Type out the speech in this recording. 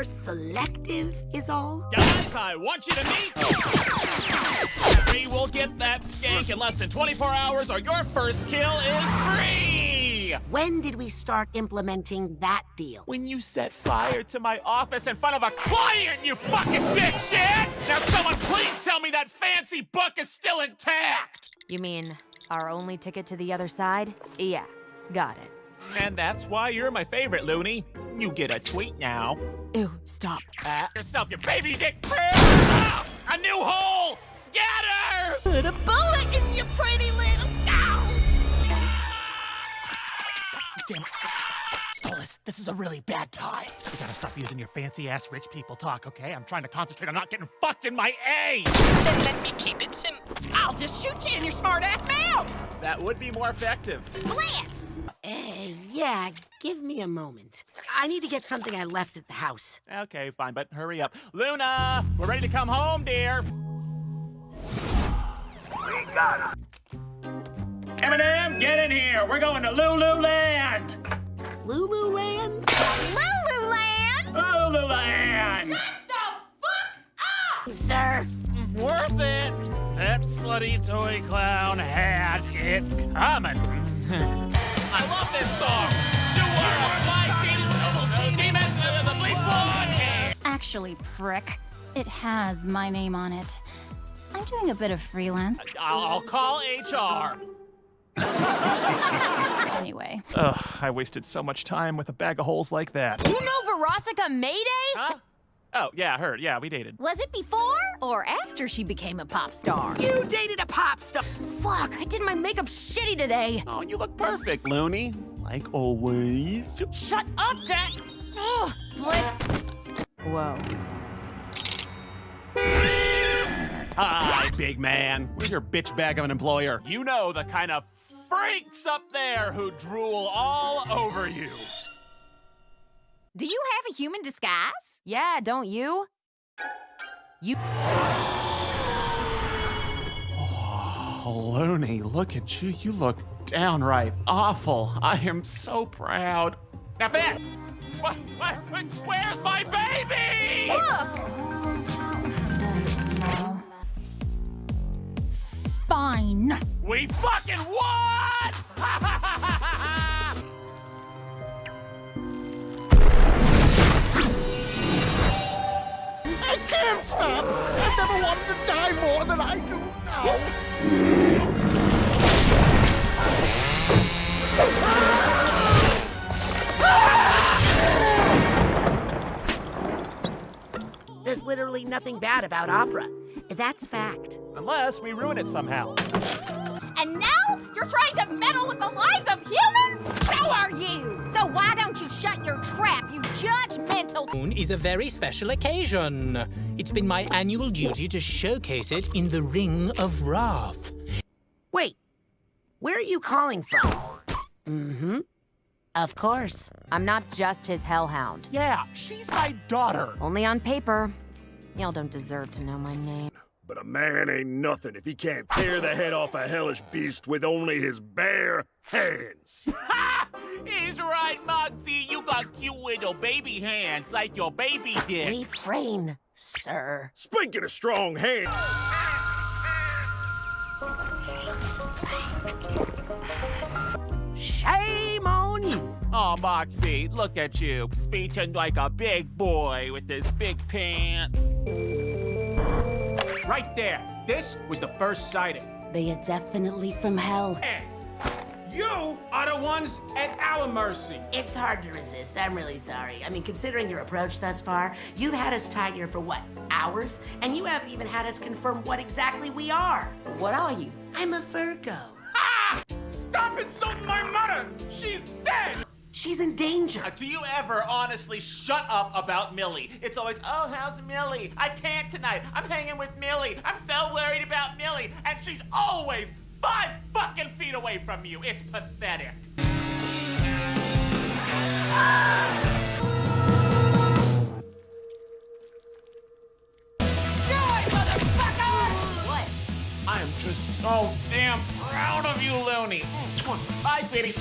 more selective, is all. Guys, I want you to meet. We will get that skank in less than 24 hours, or your first kill is free. When did we start implementing that deal? When you set fire to my office in front of a client, you fucking dipshit! Now, someone please tell me that fancy book is still intact. You mean our only ticket to the other side? Yeah, got it. And that's why you're my favorite, Looney. You get a tweet now. Ew, stop. Pat yourself, you baby dick Ah, A new hole! Scatter! Put a bullet in your pretty little skull! Damn it. Stolas, this is a really bad time. You gotta stop using your fancy-ass rich people talk, okay? I'm trying to concentrate on not getting fucked in my A! Then let me keep it simple. I'll just shoot you in your smart-ass mouth! That would be more effective. Blitz! Yeah, give me a moment. I need to get something I left at the house. Okay, fine, but hurry up. Loona, we're ready to come home, dear. We got him. Eminem, get in here. We're going to Lululand. Lululand? Lululand? Lululand. Shut the fuck up! Sir, Worth it. That slutty toy clown had it coming. Actually, prick, it has my name on it. I'm doing a bit of freelance I'll, I'll call HR. anyway. Ugh, I wasted so much time with a bag of holes like that. You know Verosika Mayday? Huh? Oh, yeah, her. Yeah, we dated. Was it before or after she became a pop star? you dated a pop star. Fuck, I did my makeup shitty today. Oh, you look perfect, Looney. Like always. Shut up, Dad. Oh, Blitz. Whoa. Hi, big man. Where's your bitch bag of an employer? You know the kind of freaks up there who drool all over you. Do you have a human disguise? Yeah, don't you? You. Oh, Looney, look at you. You look downright awful. I am so proud. Now, Ben! What, what, where's my baby? Does it smell? Fine. We fucking won! I can't stop. I've never wanted to die more than I do now. Literally nothing bad about opera. That's fact. Unless we ruin it somehow. And now you're trying to meddle with the lives of humans? So are you. So why don't you shut your trap, you judgmental. Moon is a very special occasion. It's been my annual duty to showcase it in the Ring of Wrath. Wait, where are you calling from? Mm-hmm. Of course. I'm not just his hellhound. Yeah, she's my daughter. Only on paper. Y'all don't deserve to know my name. But a man ain't nothing if he can't tear the head off a hellish beast with only his bare hands. Ha! He's right, Muggsy. You got cute little baby hands like your baby did. Refrain, sir. Speaking of strong hands, Shame on you. Oh, Moxxie, look at you, speeching like a big boy with his big pants. Right there. This was the first sighting. They are definitely from hell. Hey, you are the ones at our mercy. It's hard to resist. I'm really sorry. I mean, considering your approach thus far, you've had us tied here for what, hours? And you haven't even had us confirm what exactly we are. What are you? I'm a Virgo. Ah! Stop insulting my mother. She's dead. She's in danger. Uh, Do you ever honestly shut up about Millie? It's always, oh, how's Millie? I can't tonight. I'm hanging with Millie. I'm so worried about Millie. And she's always five fucking feet away from you. It's pathetic. What? I am just so damn proud of you, Looney. Bye, sweetie.